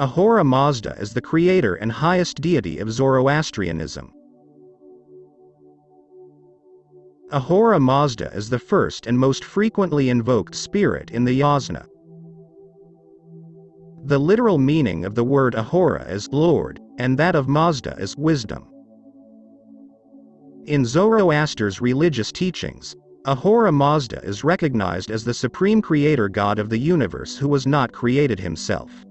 Ahura Mazda is the creator and highest deity of Zoroastrianism. Ahura Mazda is the first and most frequently invoked spirit in the yasna. The literal meaning of the word Ahura is Lord, and that of Mazda is wisdom. In Zoroaster's religious teachings, Ahura Mazda is recognized as the supreme creator god of the universe who was not created himself.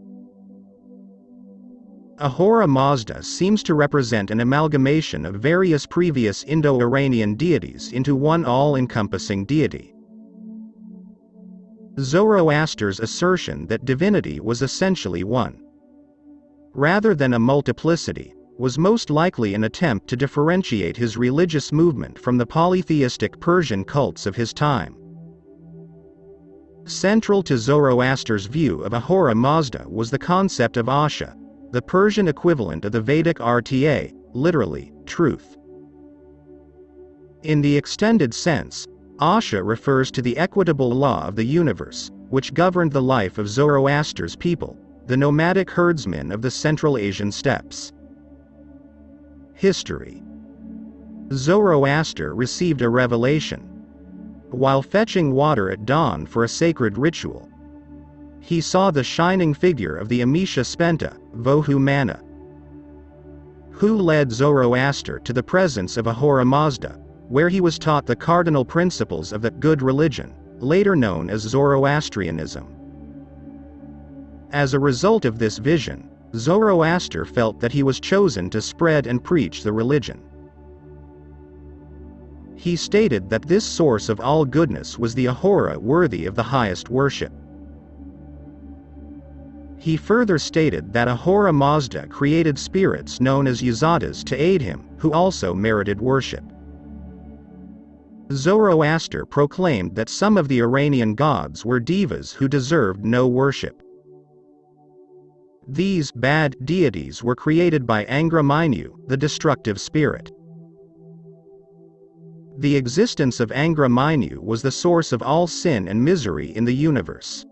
Ahura Mazda seems to represent an amalgamation of various previous Indo-Iranian deities into one all-encompassing deity. Zoroaster's assertion that divinity was essentially one, rather than a multiplicity, was most likely an attempt to differentiate his religious movement from the polytheistic Persian cults of his time. Central to Zoroaster's view of Ahura Mazda was the concept of Asha, the Persian equivalent of the Vedic Rta, literally, truth. In the extended sense, Asha refers to the equitable law of the universe, which governed the life of Zoroaster's people, the nomadic herdsmen of the Central Asian steppes. History Zoroaster received a revelation. While fetching water at dawn for a sacred ritual, he saw the shining figure of the Amesha Spenta, Vohu Mana, who led Zoroaster to the presence of Ahura Mazda, where he was taught the cardinal principles of the good religion, later known as Zoroastrianism. As a result of this vision, Zoroaster felt that he was chosen to spread and preach the religion. He stated that this source of all goodness was the Ahura worthy of the highest worship. He further stated that Ahura Mazda created spirits known as Yazatas to aid him, who also merited worship. Zoroaster proclaimed that some of the Iranian gods were devas who deserved no worship. These bad deities were created by Angra Mainyu, the destructive spirit. The existence of Angra Mainyu was the source of all sin and misery in the universe.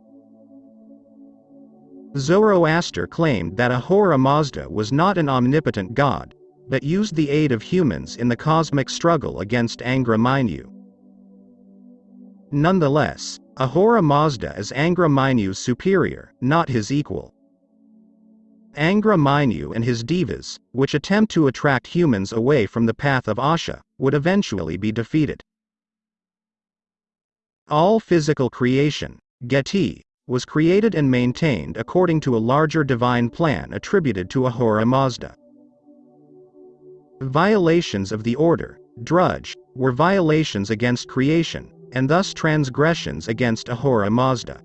Zoroaster claimed that Ahura Mazda was not an omnipotent god, but used the aid of humans in the cosmic struggle against Angra Mainyu. Nonetheless, Ahura Mazda is Angra Mainyu's superior, not his equal. Angra Mainyu and his devas, which attempt to attract humans away from the path of Asha, would eventually be defeated. All physical creation, Geti, was created and maintained according to a larger divine plan attributed to Ahura Mazda. Violations of the order, druj, were violations against creation, and thus transgressions against Ahura Mazda.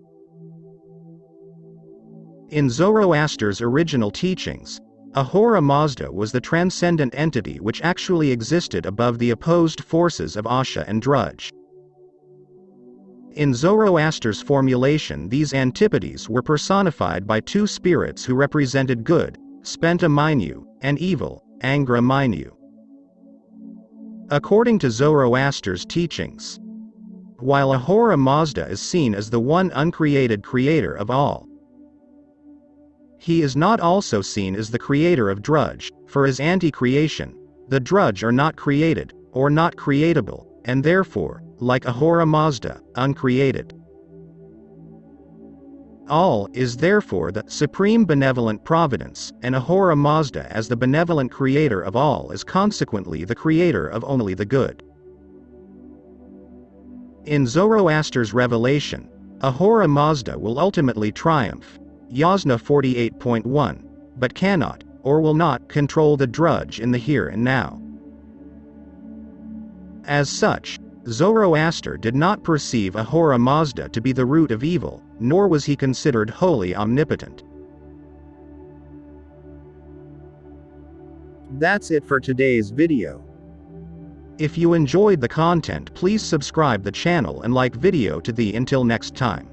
In Zoroaster's original teachings, Ahura Mazda was the transcendent entity which actually existed above the opposed forces of Asha and Druj. In Zoroaster's formulation these antipodes were personified by two spirits who represented good, Spenta Mainyu, and evil, Angra Mainyu. According to Zoroaster's teachings, while Ahura Mazda is seen as the one uncreated creator of all, he is not also seen as the creator of Druj, for as anti-creation, the Druj are not created, or not creatable, and therefore, like Ahura Mazda, uncreated. All is therefore the supreme benevolent providence, and Ahura Mazda as the benevolent creator of all is consequently the creator of only the good. In Zoroaster's revelation, Ahura Mazda will ultimately triumph, Yasna 48.1, but cannot, or will not, control the druj in the here and now. As such, Zoroaster did not perceive Ahura Mazda to be the root of evil, nor was he considered wholly omnipotent. That's it for today's video. If you enjoyed the content please subscribe the channel and like video to the until next time.